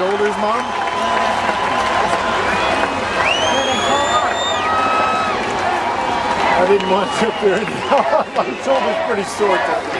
shoulders, Mom? I didn't want to sit there. My shoulder's pretty sore.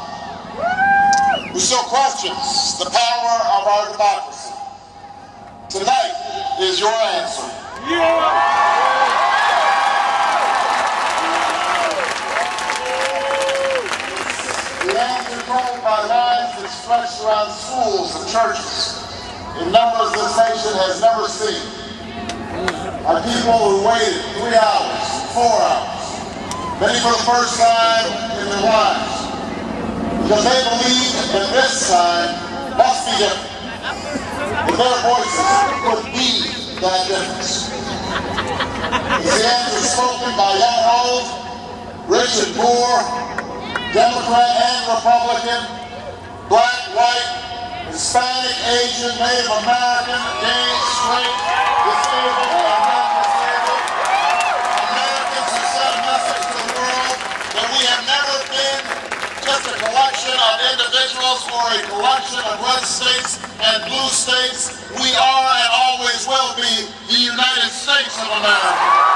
We still questions the power of our democracy. Tonight is your answer. Yeah. controlled by lines that stretch around schools and churches in numbers this nation has never seen. Are people who waited three hours, four hours, many for the first time in their lives, because they believe that this time must be different. That their voices could be that difference. The answer spoken by young old, rich and poor, Democrat and Republican, black, white, Hispanic, Asian, Native American, gay, straight, disabled, or individuals or a collection of red states and blue states. We are and always will be the United States of America.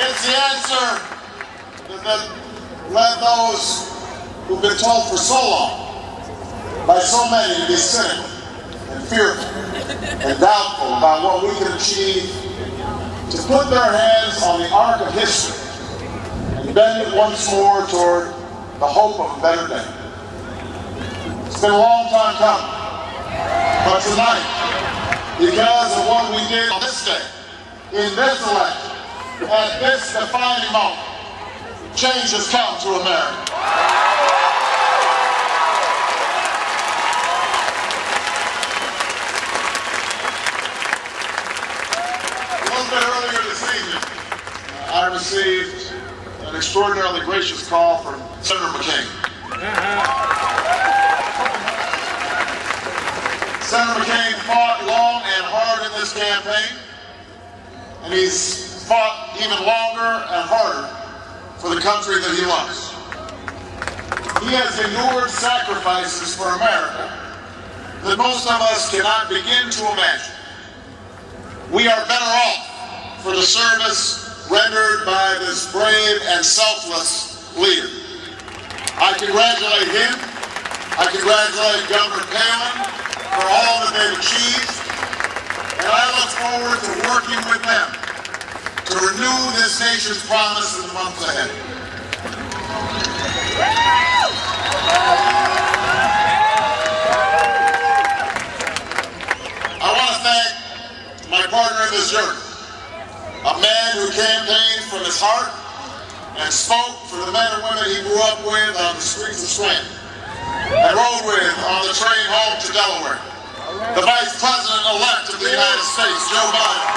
It's the answer that led those who've been told for so long by so many to be cynical and fearful and doubtful about what we can achieve to put their hands on the arc of history and bend it once more toward the hope of a better day. It's been a long time coming, but tonight, because of what we did on this day, in this election, at this defining moment, change has come to America. I received an extraordinarily gracious call from Senator McCain. Senator McCain fought long and hard in this campaign, and he's fought even longer and harder for the country that he loves. He has endured sacrifices for America that most of us cannot begin to imagine. We are better off for the service rendered by this brave and selfless leader. I congratulate him. I congratulate Governor Palin for all that they've achieved. And I look forward to working with them to renew this nation's promise in the months ahead. I want to thank my partner in this journey, a man who campaigned from his heart and spoke for the men and women he grew up with on the streets of Scranton and rode with on the train home to Delaware, the Vice President-elect of the United States, Joe Biden.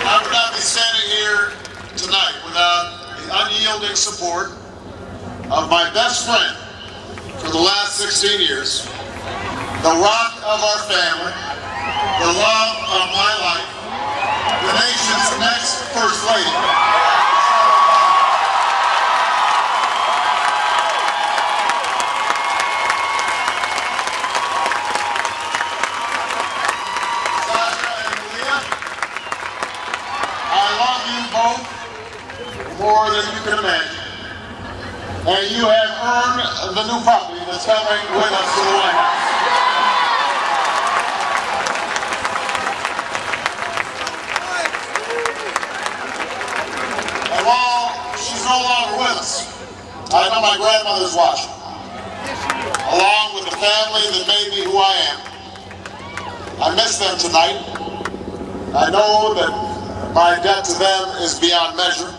I would not be standing here tonight without the unyielding support of my best friend for the last 16 years, the rock of our family, the love of my life, the nation's next First Lady, more than you can imagine. The new puppy that's coming with us to the White House. And while she's no longer with us, I know my grandmother's watching. Along with the family that made me who I am. I miss them tonight. I know that my debt to them is beyond measure.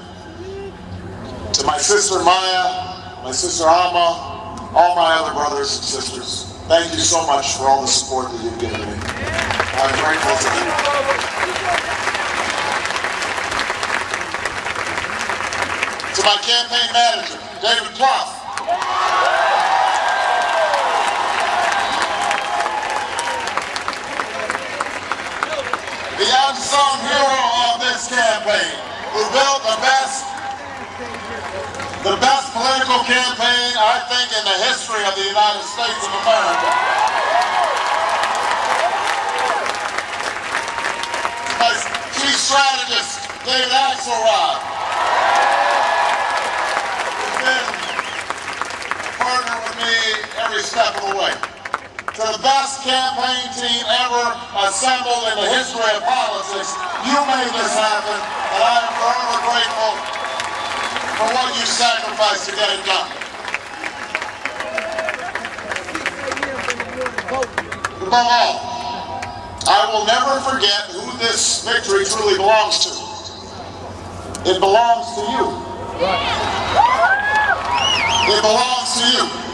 To my sister Maya, my sister Auma, all my other brothers and sisters, thank you so much for all the support that you've given me. I'm grateful to you. To my campaign manager, David Plouffe. the unsung hero of this campaign, who built the best, the best political campaign, I think, in the history of the United States of America. My chief strategist, David Axelrod, who's been a partner with me every step of the way to the best campaign team ever assembled in the history of politics. You made this happen, and I am forever grateful for what you sacrificed to get it done. Above all, I will never forget who this victory truly belongs to. It belongs to you. It belongs to you.